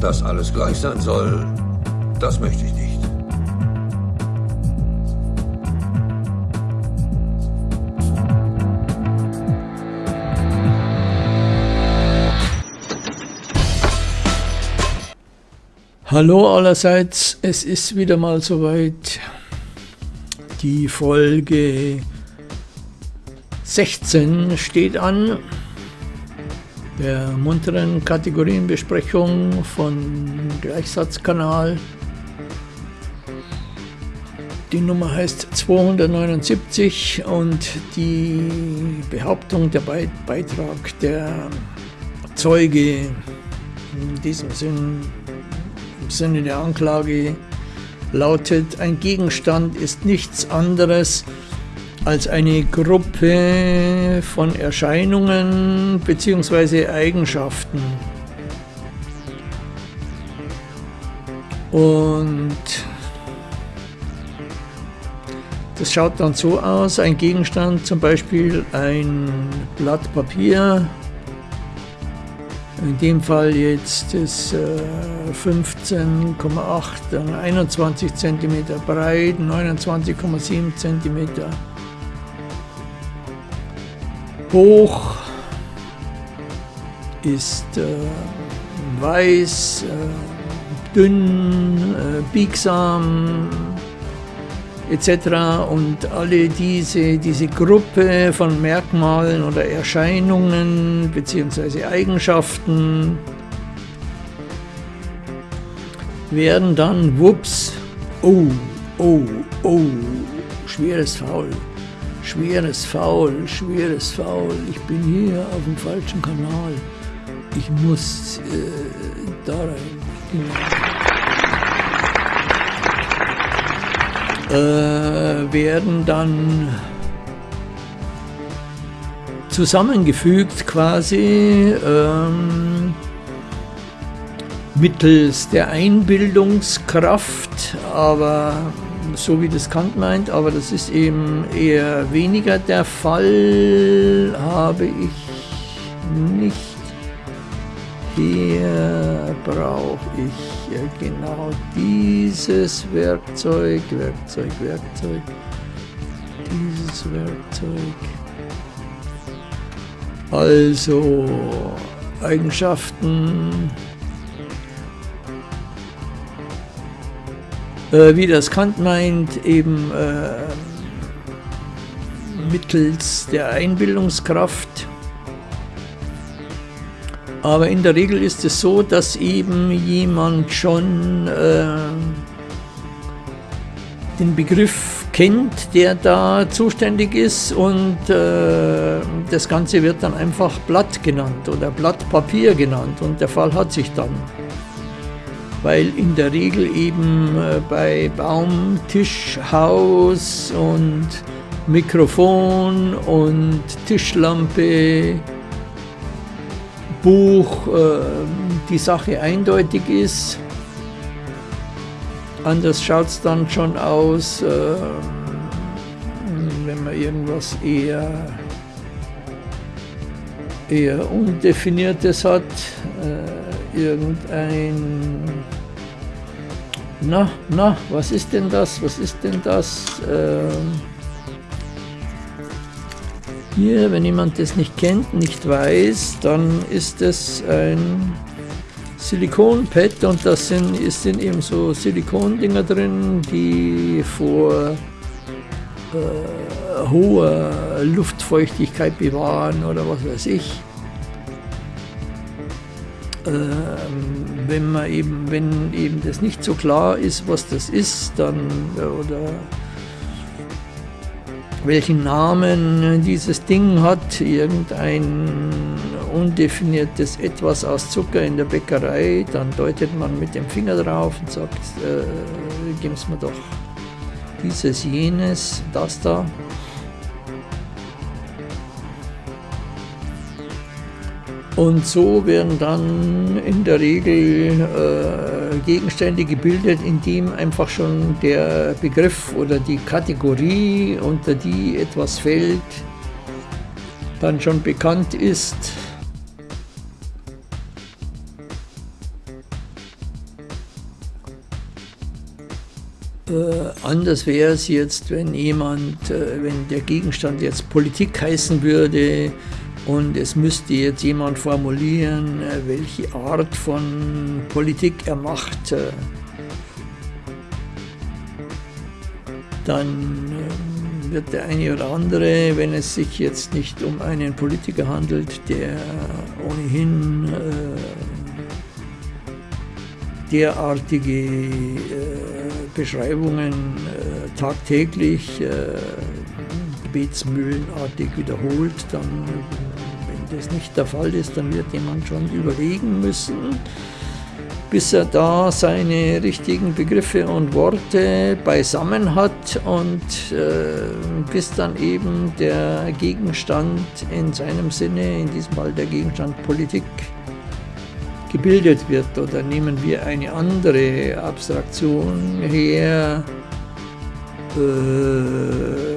Dass alles gleich sein soll, das möchte ich nicht. Hallo allerseits, es ist wieder mal soweit. Die Folge 16 steht an, der munteren Kategorienbesprechung von Gleichsatzkanal. Die Nummer heißt 279 und die Behauptung, der Beitrag der Zeuge in diesem Sinn Sinne der Anklage lautet, ein Gegenstand ist nichts anderes als eine Gruppe von Erscheinungen bzw. Eigenschaften. Und das schaut dann so aus, ein Gegenstand, zum Beispiel ein Blatt Papier, in dem Fall jetzt ist äh, 15,8, 21 cm breit, 29,7 cm hoch, ist äh, weiß, äh, dünn, äh, biegsam, etc. Und alle diese, diese Gruppe von Merkmalen oder Erscheinungen bzw. Eigenschaften werden dann, wups, oh, oh, oh, schweres Faul, schweres Faul, schweres Faul, ich bin hier auf dem falschen Kanal, ich muss äh, da rein. Genau. äh, werden dann zusammengefügt quasi ähm, mittels der Einbildungskraft, aber so wie das Kant meint, aber das ist eben eher weniger der Fall, habe ich nicht. Hier brauche ich genau dieses Werkzeug, Werkzeug, Werkzeug, dieses Werkzeug. Also Eigenschaften, äh, wie das Kant meint, eben äh, mittels der Einbildungskraft aber in der Regel ist es so, dass eben jemand schon äh, den Begriff kennt, der da zuständig ist und äh, das Ganze wird dann einfach Blatt genannt oder Blatt Papier genannt und der Fall hat sich dann. Weil in der Regel eben äh, bei Baum, Tisch, Haus und Mikrofon und Tischlampe Buch äh, die Sache eindeutig ist. Anders schaut es dann schon aus, äh, wenn man irgendwas eher, eher Undefiniertes hat, irgendein, na, na, was ist denn das, was ist denn das? Ähm, hier, wenn jemand das nicht kennt, nicht weiß, dann ist es ein Silikonpad und da sind, sind eben so Silikondinger drin, die vor äh, hoher Luftfeuchtigkeit bewahren oder was weiß ich. Ähm, wenn man eben, wenn eben das nicht so klar ist, was das ist, dann oder welchen Namen dieses Ding hat, irgendein undefiniertes Etwas aus Zucker in der Bäckerei, dann deutet man mit dem Finger drauf und sagt, äh, geben Sie mir doch dieses, jenes, das da. Und so werden dann in der Regel äh, Gegenstände gebildet, in dem einfach schon der Begriff oder die Kategorie, unter die etwas fällt, dann schon bekannt ist. Äh, anders wäre es jetzt, wenn jemand, äh, wenn der Gegenstand jetzt Politik heißen würde, und es müsste jetzt jemand formulieren, äh, welche Art von Politik er macht. Äh, dann äh, wird der eine oder andere, wenn es sich jetzt nicht um einen Politiker handelt, der ohnehin derartige Beschreibungen tagtäglich gebetsmühlenartig wiederholt, dann das nicht der Fall ist, dann wird jemand schon überlegen müssen, bis er da seine richtigen Begriffe und Worte beisammen hat und äh, bis dann eben der Gegenstand in seinem Sinne, in diesem Fall der Gegenstand Politik, gebildet wird. Oder nehmen wir eine andere Abstraktion her. Äh,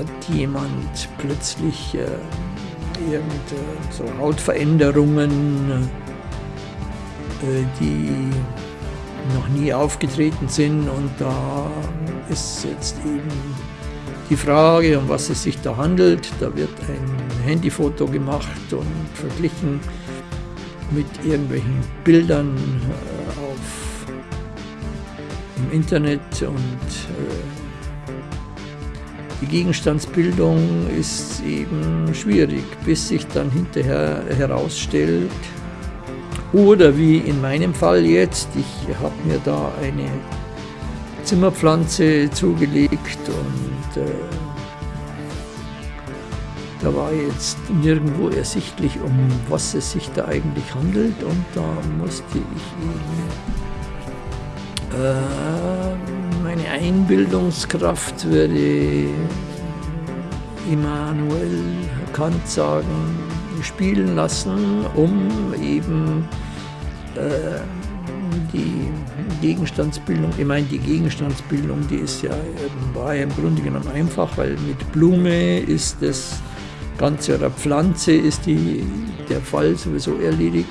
hat jemand plötzlich äh, irgend so Hautveränderungen, äh, die noch nie aufgetreten sind und da ist jetzt eben die Frage, um was es sich da handelt. Da wird ein Handyfoto gemacht und verglichen mit irgendwelchen Bildern äh, auf, im Internet und äh, die Gegenstandsbildung ist eben schwierig, bis sich dann hinterher herausstellt, oder wie in meinem Fall jetzt, ich habe mir da eine Zimmerpflanze zugelegt und äh, da war jetzt nirgendwo ersichtlich, um was es sich da eigentlich handelt und da musste ich eben äh, Einbildungskraft würde Immanuel Kant sagen, spielen lassen, um eben äh, die Gegenstandsbildung, ich meine die Gegenstandsbildung, die ist ja, war ja im Grunde genommen einfach, weil mit Blume ist das Ganze oder Pflanze ist die, der Fall sowieso erledigt.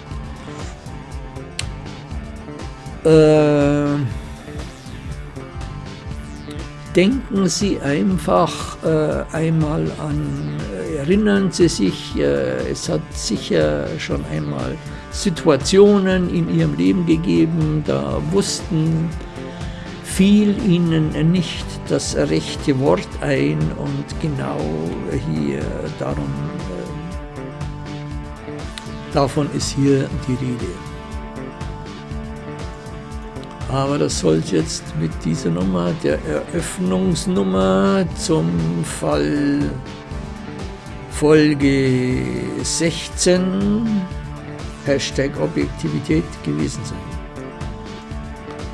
Äh, denken Sie einfach äh, einmal an, äh, erinnern Sie sich, äh, es hat sicher schon einmal Situationen in Ihrem Leben gegeben, da wussten fiel Ihnen nicht das rechte Wort ein und genau hier darum, äh, davon ist hier die Rede. Aber das soll jetzt mit dieser Nummer, der Eröffnungsnummer zum Fall Folge 16, Hashtag Objektivität gewesen sein.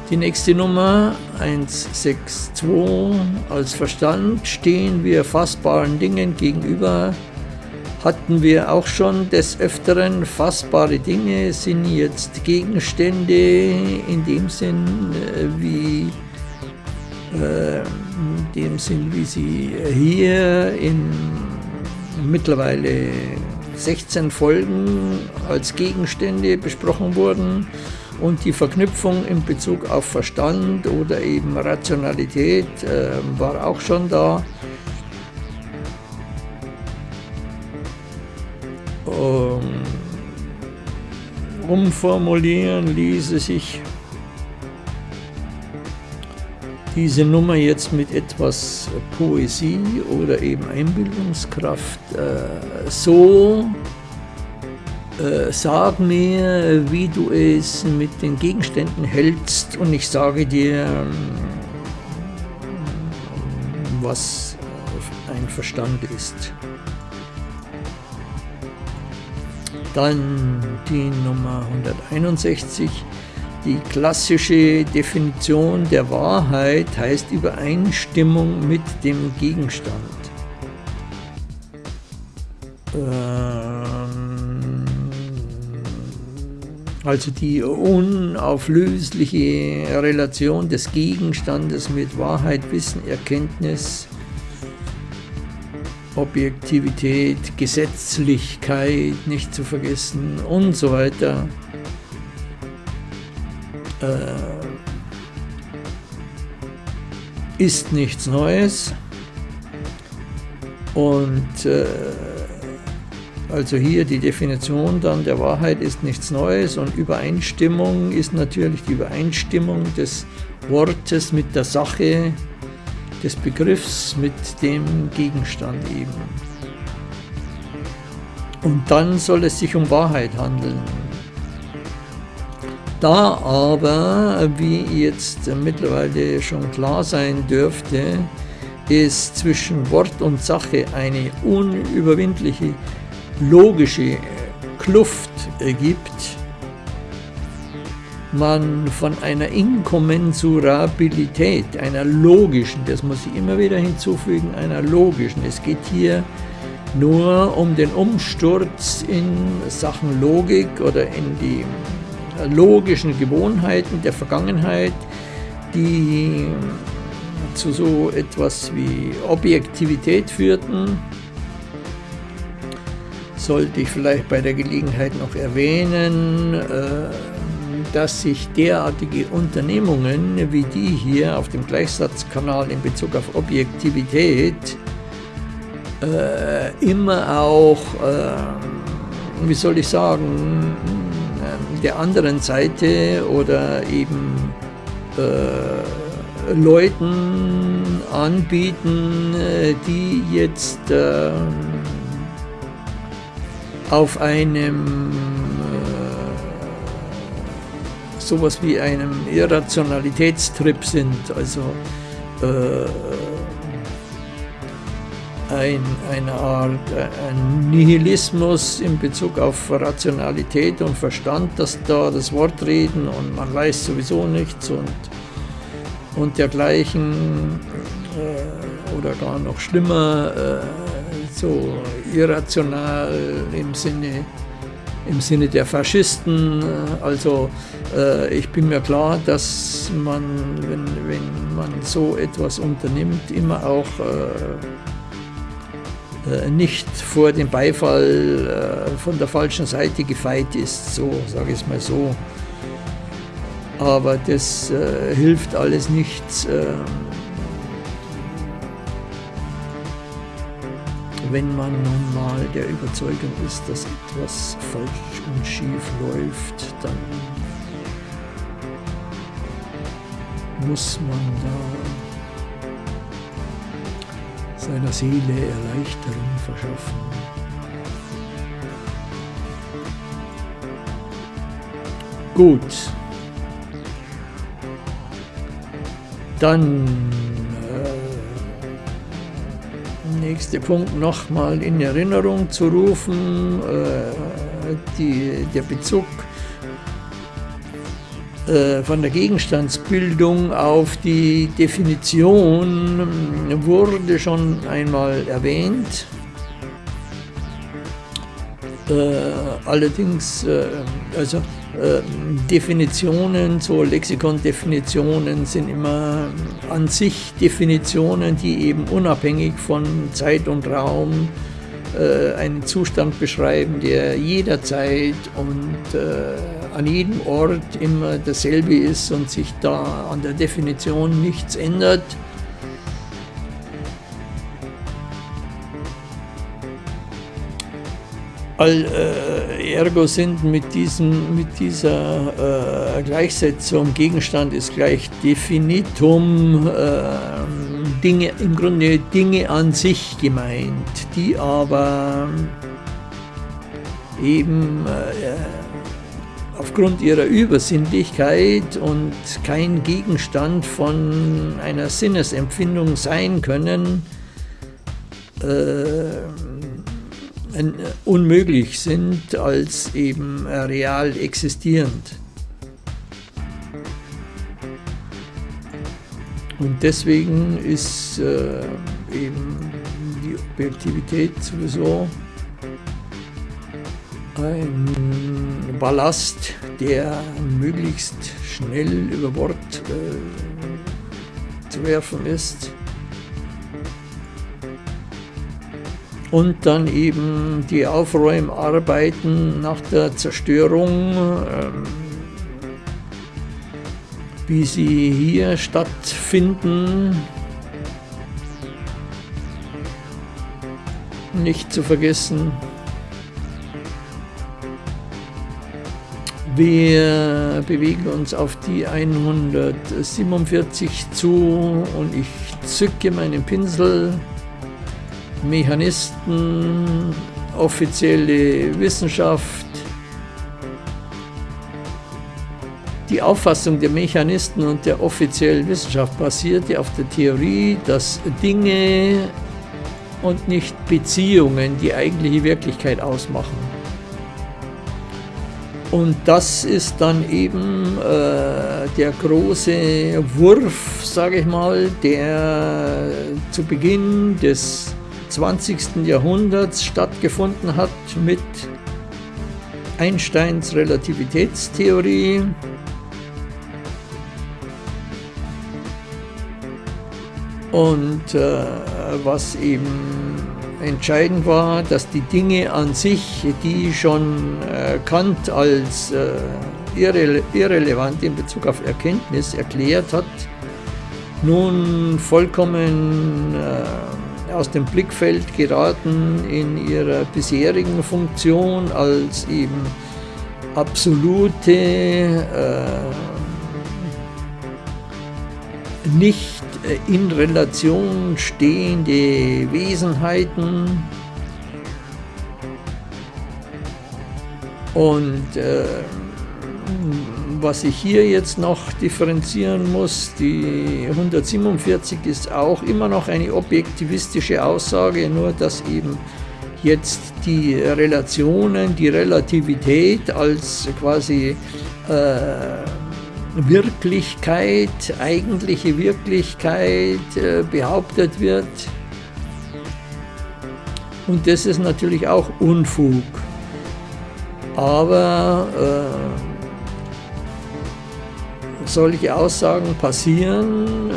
Die nächste Nummer 162, als Verstand stehen wir fassbaren Dingen gegenüber, hatten wir auch schon des Öfteren. Fassbare Dinge sind jetzt Gegenstände in dem Sinn, äh, wie, äh, in dem Sinn, wie sie hier in mittlerweile 16 Folgen als Gegenstände besprochen wurden und die Verknüpfung in Bezug auf Verstand oder eben Rationalität äh, war auch schon da. Umformulieren ließe sich diese Nummer jetzt mit etwas Poesie oder eben Einbildungskraft äh, so äh, sag mir, wie du es mit den Gegenständen hältst und ich sage dir, was ein Verstand ist. Dann die Nummer 161. Die klassische Definition der Wahrheit heißt Übereinstimmung mit dem Gegenstand. Ähm, also die unauflösliche Relation des Gegenstandes mit Wahrheit, Wissen, Erkenntnis, Objektivität, Gesetzlichkeit nicht zu vergessen und so weiter. Äh, ist nichts Neues. Und äh, also hier die Definition dann der Wahrheit ist nichts Neues und Übereinstimmung ist natürlich die Übereinstimmung des Wortes mit der Sache, des Begriffs mit dem Gegenstand eben. Und dann soll es sich um Wahrheit handeln. Da aber, wie jetzt mittlerweile schon klar sein dürfte, es zwischen Wort und Sache eine unüberwindliche logische Kluft gibt, man von einer Inkommensurabilität, einer logischen, das muss ich immer wieder hinzufügen, einer logischen, es geht hier nur um den Umsturz in Sachen Logik oder in die logischen Gewohnheiten der Vergangenheit, die zu so etwas wie Objektivität führten, sollte ich vielleicht bei der Gelegenheit noch erwähnen, äh, dass sich derartige Unternehmungen wie die hier auf dem Gleichsatzkanal in Bezug auf Objektivität äh, immer auch, äh, wie soll ich sagen, der anderen Seite oder eben äh, Leuten anbieten, äh, die jetzt äh, auf einem sowas wie einem Irrationalitätstrip sind, also äh, ein, eine Art ein Nihilismus in Bezug auf Rationalität und Verstand, dass da das Wort reden und man weiß sowieso nichts und, und dergleichen äh, oder gar noch schlimmer, äh, so irrational im Sinne, im Sinne der Faschisten. Also äh, ich bin mir klar, dass man, wenn, wenn man so etwas unternimmt, immer auch äh, äh, nicht vor dem Beifall äh, von der falschen Seite gefeit ist, so sage ich es mal so. Aber das äh, hilft alles nichts, wenn man nun mal der Überzeugung ist, dass etwas falsch und schief läuft, dann muss man da seiner Seele Erleichterung verschaffen. Gut. Dann nächster Punkt nochmal in Erinnerung zu rufen, äh, die, der Bezug äh, von der Gegenstandsbildung auf die Definition wurde schon einmal erwähnt. Äh, allerdings, äh, also Definitionen, so Lexikon-Definitionen sind immer an sich Definitionen, die eben unabhängig von Zeit und Raum äh, einen Zustand beschreiben, der jederzeit und äh, an jedem Ort immer dasselbe ist und sich da an der Definition nichts ändert. All, äh, ergo sind mit, diesem, mit dieser äh, Gleichsetzung Gegenstand ist gleich Definitum, äh, Dinge, im Grunde Dinge an sich gemeint, die aber eben äh, aufgrund ihrer Übersinnlichkeit und kein Gegenstand von einer Sinnesempfindung sein können, äh, unmöglich sind als eben real existierend. Und deswegen ist äh, eben die Objektivität sowieso ein Ballast, der möglichst schnell über Bord äh, zu werfen ist. und dann eben die Aufräumarbeiten nach der Zerstörung, ähm, wie sie hier stattfinden. Nicht zu vergessen, wir bewegen uns auf die 147 zu und ich zücke meinen Pinsel Mechanisten, offizielle Wissenschaft. Die Auffassung der Mechanisten und der offiziellen Wissenschaft basierte auf der Theorie, dass Dinge und nicht Beziehungen die eigentliche Wirklichkeit ausmachen. Und das ist dann eben äh, der große Wurf, sage ich mal, der zu Beginn des 20. Jahrhunderts stattgefunden hat mit Einsteins Relativitätstheorie. Und äh, was eben entscheidend war, dass die Dinge an sich, die schon äh, Kant als äh, irre irrelevant in Bezug auf Erkenntnis erklärt hat, nun vollkommen äh, aus dem Blickfeld geraten in ihrer bisherigen Funktion als eben absolute, äh, nicht äh, in Relation stehende Wesenheiten. Und äh, was ich hier jetzt noch differenzieren muss, die 147 ist auch immer noch eine objektivistische Aussage, nur dass eben jetzt die Relationen, die Relativität als quasi äh, Wirklichkeit, eigentliche Wirklichkeit äh, behauptet wird. Und das ist natürlich auch Unfug. Aber äh, solche Aussagen passieren, äh,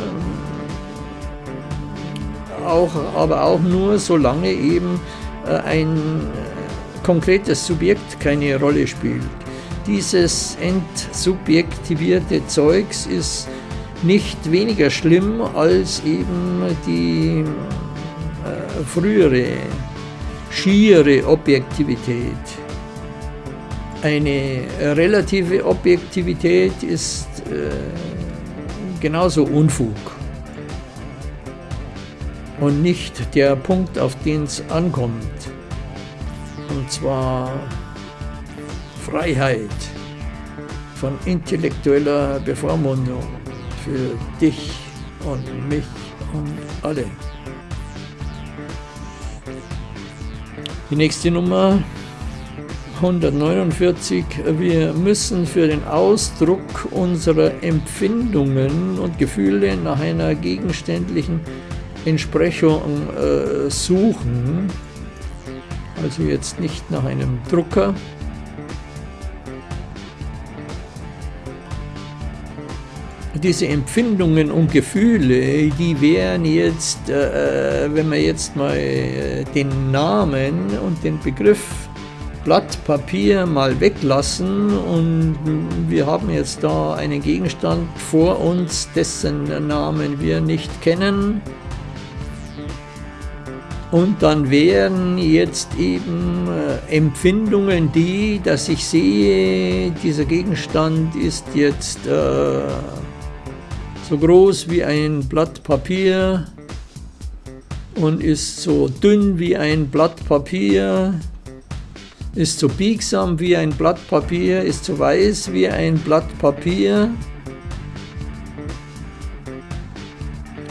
auch, aber auch nur, solange eben äh, ein äh, konkretes Subjekt keine Rolle spielt dieses entsubjektivierte Zeugs ist nicht weniger schlimm als eben die äh, frühere, schiere Objektivität. Eine relative Objektivität ist genauso Unfug und nicht der Punkt, auf den es ankommt. Und zwar Freiheit von intellektueller Bevormundung für dich und mich und alle. Die nächste Nummer 149. Wir müssen für den Ausdruck unserer Empfindungen und Gefühle nach einer gegenständlichen Entsprechung äh, suchen. Also jetzt nicht nach einem Drucker, diese Empfindungen und Gefühle, die wären jetzt, äh, äh, wenn wir jetzt mal äh, den Namen und den Begriff Blatt Papier mal weglassen und wir haben jetzt da einen Gegenstand vor uns, dessen Namen wir nicht kennen. Und dann wären jetzt eben äh, Empfindungen die, dass ich sehe, dieser Gegenstand ist jetzt äh, so groß wie ein Blatt Papier und ist so dünn wie ein Blatt Papier, ist so biegsam wie ein Blatt Papier, ist so weiß wie ein Blatt Papier.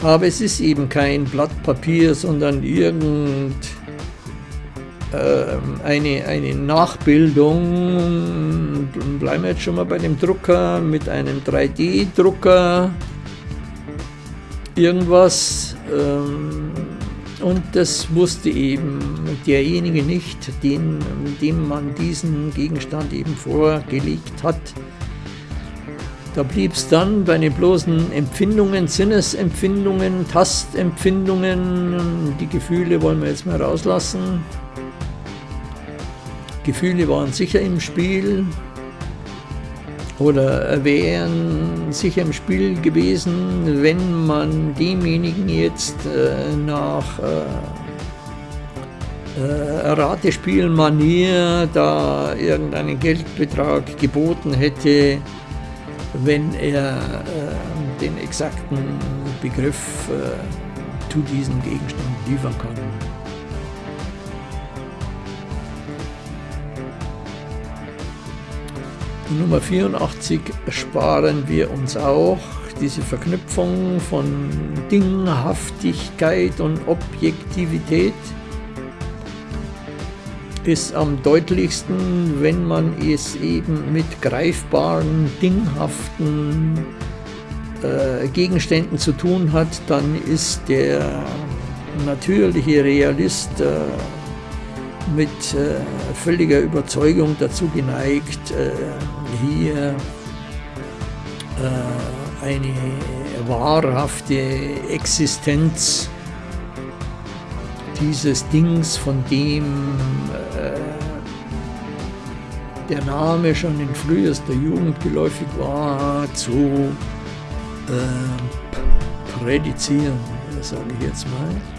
Aber es ist eben kein Blatt Papier, sondern irgend ähm, eine, eine Nachbildung, bleiben wir jetzt schon mal bei dem Drucker, mit einem 3D-Drucker, irgendwas ähm, und das wusste eben derjenige nicht, den, dem man diesen Gegenstand eben vorgelegt hat. Da blieb es dann bei den bloßen Empfindungen, Sinnesempfindungen, Tastempfindungen, die Gefühle wollen wir jetzt mal rauslassen. Gefühle waren sicher im Spiel, oder wären sicher im Spiel gewesen, wenn man demjenigen jetzt äh, nach äh, Ratespielmanier da irgendeinen Geldbetrag geboten hätte, wenn er äh, den exakten Begriff äh, zu diesem Gegenstand liefern kann. Nummer 84 sparen wir uns auch diese Verknüpfung von Dinghaftigkeit und Objektivität. Ist am deutlichsten, wenn man es eben mit greifbaren, dinghaften äh, Gegenständen zu tun hat, dann ist der natürliche Realist äh, mit äh, völliger Überzeugung dazu geneigt, äh, hier äh, eine wahrhafte Existenz dieses Dings, von dem äh, der Name schon in frühester Jugend geläufig war, zu äh, prädizieren, sage ich jetzt mal.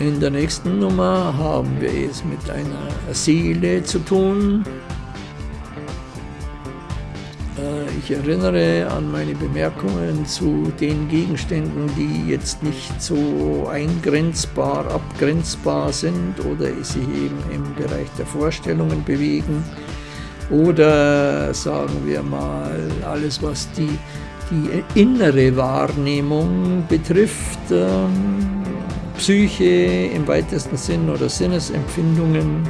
In der nächsten Nummer haben wir es mit einer Seele zu tun, Ich erinnere an meine Bemerkungen zu den Gegenständen, die jetzt nicht so eingrenzbar, abgrenzbar sind oder sich eben im Bereich der Vorstellungen bewegen. Oder sagen wir mal, alles was die, die innere Wahrnehmung betrifft, ähm, Psyche im weitesten Sinn oder Sinnesempfindungen,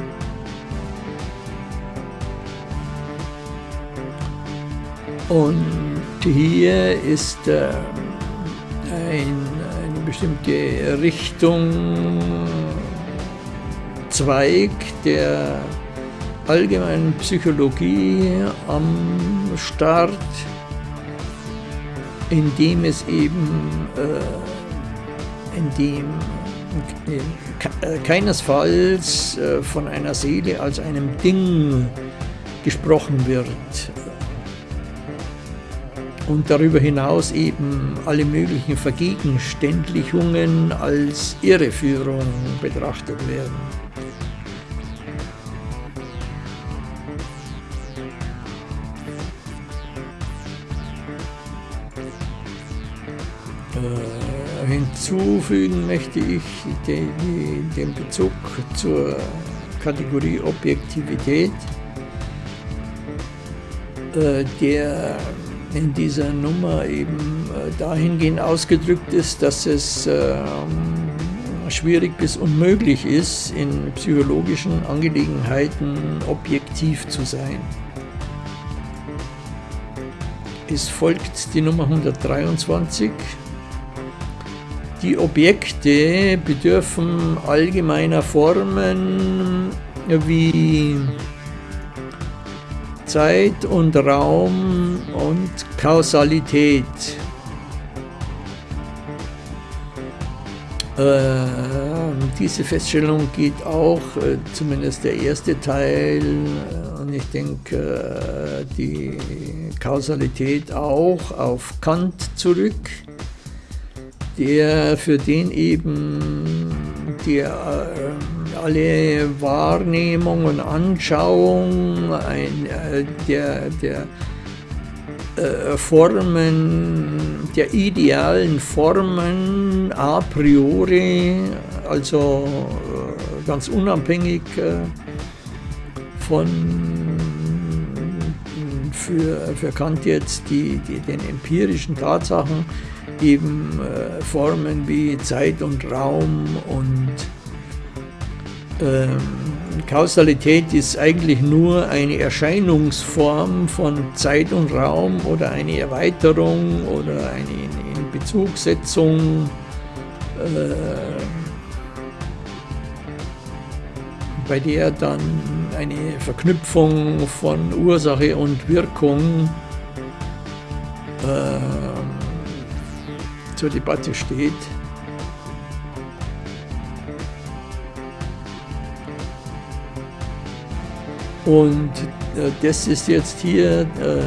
Und hier ist äh, ein, eine bestimmte Richtung, Zweig der allgemeinen Psychologie am Start, in dem es eben, äh, in dem äh, keinesfalls äh, von einer Seele als einem Ding gesprochen wird, und darüber hinaus eben alle möglichen Vergegenständlichungen als Irreführung betrachtet werden. Hinzufügen möchte ich den, den Bezug zur Kategorie Objektivität, äh, der in dieser Nummer eben äh, dahingehend ausgedrückt ist, dass es ähm, schwierig bis unmöglich ist, in psychologischen Angelegenheiten objektiv zu sein. Es folgt die Nummer 123. Die Objekte bedürfen allgemeiner Formen wie Zeit und Raum und Kausalität. Äh, diese Feststellung geht auch, äh, zumindest der erste Teil, äh, und ich denke die Kausalität auch auf Kant zurück, der für den eben der äh, alle Wahrnehmung und Anschauung ein, äh, der, der äh, Formen, der idealen Formen a priori, also äh, ganz unabhängig äh, von für, für Kant jetzt die, die, den empirischen Tatsachen eben äh, Formen wie Zeit und Raum und ähm, Kausalität ist eigentlich nur eine Erscheinungsform von Zeit und Raum oder eine Erweiterung oder eine Inbezugsetzung. Äh, bei der dann eine Verknüpfung von Ursache und Wirkung äh, zur Debatte steht. Und äh, das ist jetzt hier, äh,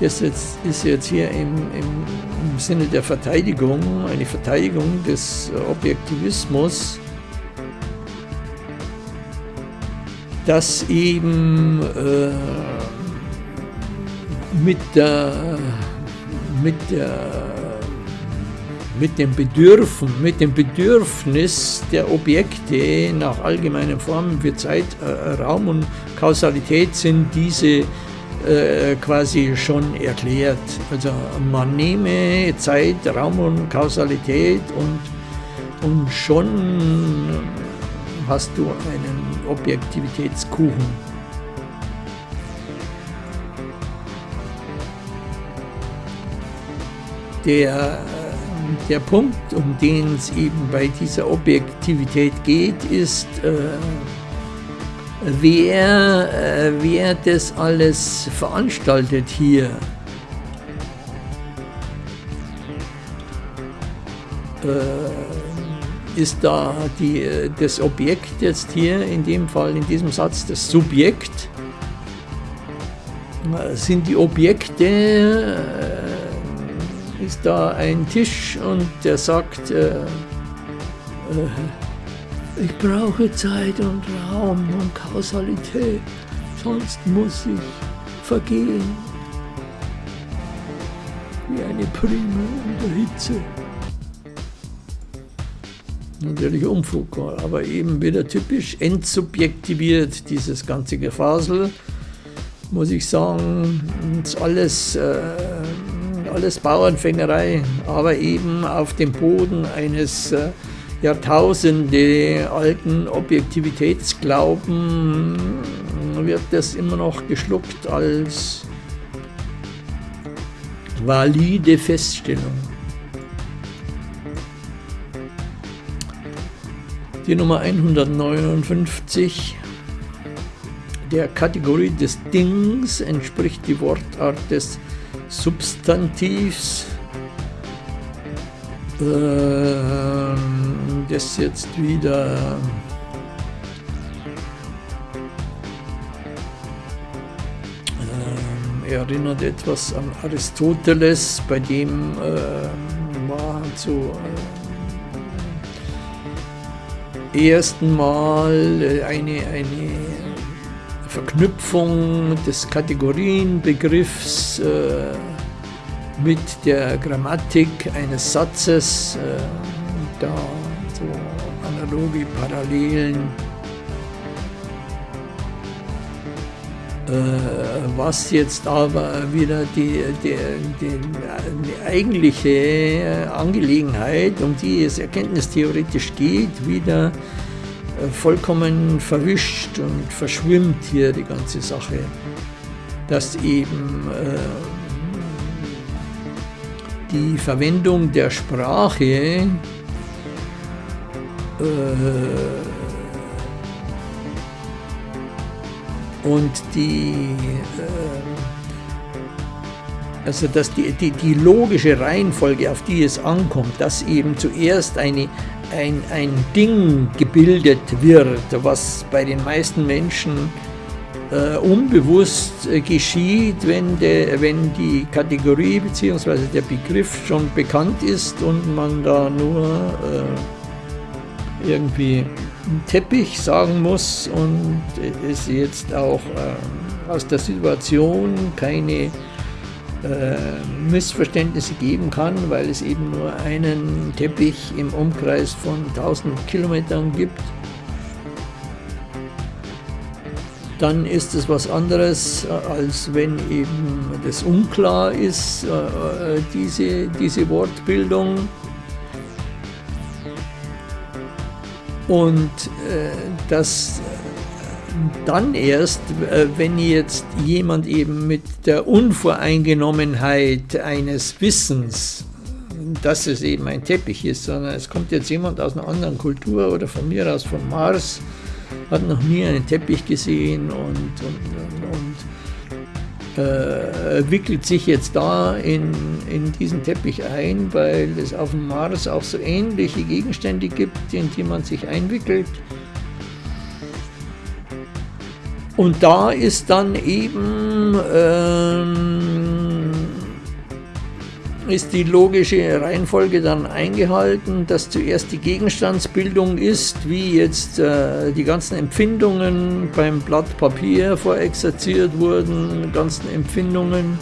das ist jetzt hier im, im im Sinne der Verteidigung, eine Verteidigung des Objektivismus, dass eben äh, mit der, mit der mit dem Bedürfen, mit dem Bedürfnis der Objekte nach allgemeinen Formen für Zeit, äh, Raum und Kausalität sind diese äh, quasi schon erklärt. Also man nehme Zeit, Raum und Kausalität und, und schon hast du einen Objektivitätskuchen. Der der Punkt, um den es eben bei dieser Objektivität geht, ist, äh, wer, äh, wer das alles veranstaltet hier. Äh, ist da die, das Objekt jetzt hier, in dem Fall, in diesem Satz, das Subjekt? Sind die Objekte ist da ein Tisch und der sagt, äh, äh, ich brauche Zeit und Raum und Kausalität, sonst muss ich vergehen. Wie eine Prima in der Hitze. Natürlich Umfug, aber eben wieder typisch entsubjektiviert, dieses ganze Gefasel, muss ich sagen, ist alles äh, alles Bauernfängerei, aber eben auf dem Boden eines äh, Jahrtausende alten Objektivitätsglauben wird das immer noch geschluckt als valide Feststellung. Die Nummer 159 der Kategorie des Dings entspricht die Wortart des Substantivs, äh, das jetzt wieder. Äh, erinnert etwas an Aristoteles, bei dem äh, war so äh, ersten Mal eine, eine Verknüpfung des Kategorienbegriffs äh, mit der Grammatik eines Satzes, äh, da so analoge Parallelen, äh, was jetzt aber wieder die, die, die, die, eigentliche Angelegenheit, um die es erkenntnistheoretisch geht, wieder äh, vollkommen verwischt und verschwimmt hier die ganze Sache, dass eben äh, die Verwendung der Sprache äh, und die äh, also dass die, die, die logische Reihenfolge, auf die es ankommt, dass eben zuerst eine, ein, ein Ding gebildet wird, was bei den meisten Menschen äh, unbewusst äh, geschieht, wenn, de, wenn die Kategorie bzw. der Begriff schon bekannt ist und man da nur äh, irgendwie Teppich sagen muss und es jetzt auch äh, aus der Situation keine Missverständnisse geben kann, weil es eben nur einen Teppich im Umkreis von 1000 Kilometern gibt, dann ist es was anderes, äh, als wenn eben das unklar ist, äh, diese, diese Wortbildung. Und das dann erst, äh, wenn jetzt jemand eben mit der Unvoreingenommenheit eines Wissens, dass es eben ein Teppich ist, sondern es kommt jetzt jemand aus einer anderen Kultur oder von mir aus vom Mars, hat noch nie einen Teppich gesehen und, und, und äh, wickelt sich jetzt da in, in diesen Teppich ein, weil es auf dem Mars auch so ähnliche Gegenstände gibt, in die man sich einwickelt. Und da ist dann eben ähm, ist die logische Reihenfolge dann eingehalten, dass zuerst die Gegenstandsbildung ist, wie jetzt äh, die ganzen Empfindungen beim Blatt Papier vorexerziert wurden, ganzen Empfindungen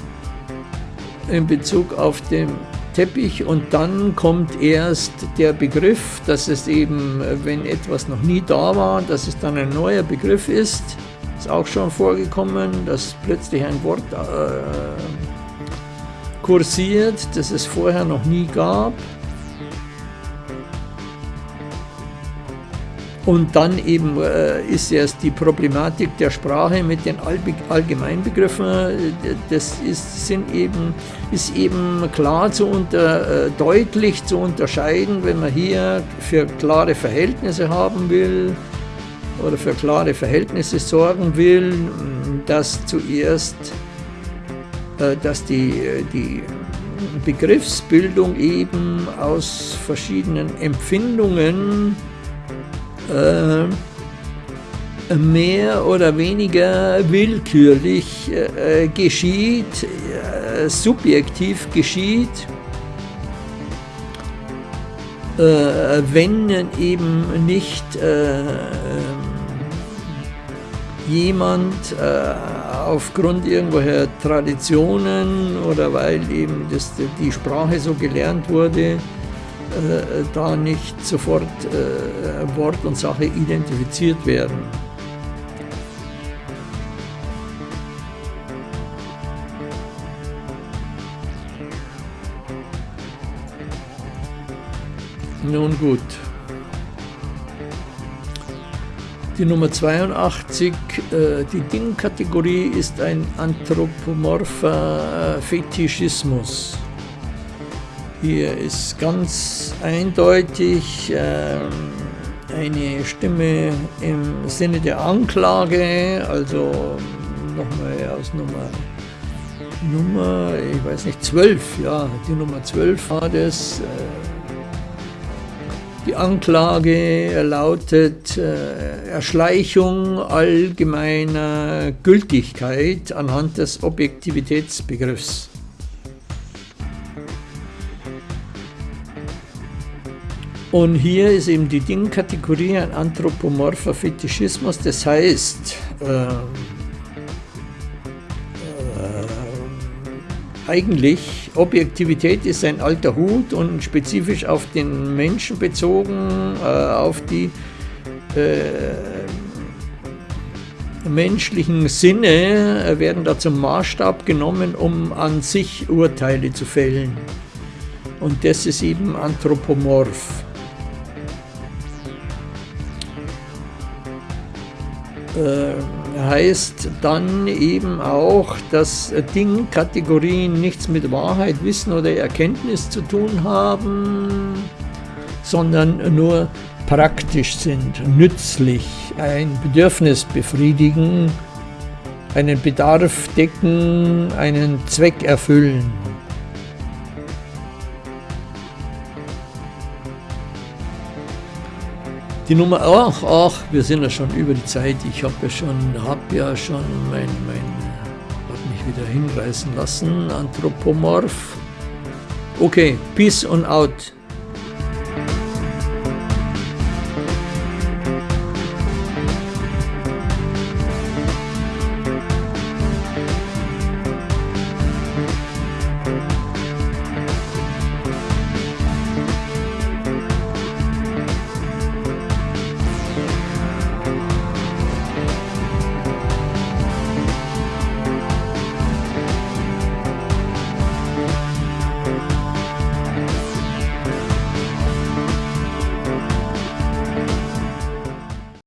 in Bezug auf den Teppich und dann kommt erst der Begriff, dass es eben, wenn etwas noch nie da war, dass es dann ein neuer Begriff ist. Auch schon vorgekommen, dass plötzlich ein Wort äh, kursiert, das es vorher noch nie gab. Und dann eben äh, ist erst die Problematik der Sprache mit den Allgemeinbegriffen, das ist, sind eben, ist eben klar zu unter, äh, deutlich zu unterscheiden, wenn man hier für klare Verhältnisse haben will oder für klare Verhältnisse sorgen will, dass zuerst, äh, dass die, die Begriffsbildung eben aus verschiedenen Empfindungen äh, mehr oder weniger willkürlich äh, geschieht, äh, subjektiv geschieht, äh, wenn eben nicht äh, jemand äh, aufgrund irgendwelcher Traditionen oder weil eben das, die Sprache so gelernt wurde, äh, da nicht sofort äh, Wort und Sache identifiziert werden. Nun gut. Die Nummer 82, äh, die Dingkategorie ist ein anthropomorpher Fetischismus. Hier ist ganz eindeutig ähm, eine Stimme im Sinne der Anklage, also nochmal aus Nummer, Nummer, ich weiß nicht, 12, ja, die Nummer 12 war das. Äh, die Anklage lautet äh, Erschleichung allgemeiner Gültigkeit anhand des Objektivitätsbegriffs. Und hier ist eben die Dingkategorie ein anthropomorpher Fetischismus, das heißt, äh, eigentlich Objektivität ist ein alter Hut und spezifisch auf den Menschen bezogen, äh, auf die äh, menschlichen Sinne werden da zum Maßstab genommen, um an sich Urteile zu fällen. Und das ist eben anthropomorph. äh, heißt dann eben auch, dass Dingkategorien nichts mit Wahrheit, Wissen oder Erkenntnis zu tun haben, sondern nur praktisch sind, nützlich, ein Bedürfnis befriedigen, einen Bedarf decken, einen Zweck erfüllen. Die Nummer, ach, ach, wir sind ja schon über die Zeit. Ich habe ja schon, habe ja schon mein, mein, hat mich wieder hinreißen lassen, Anthropomorph. Okay, Peace und out.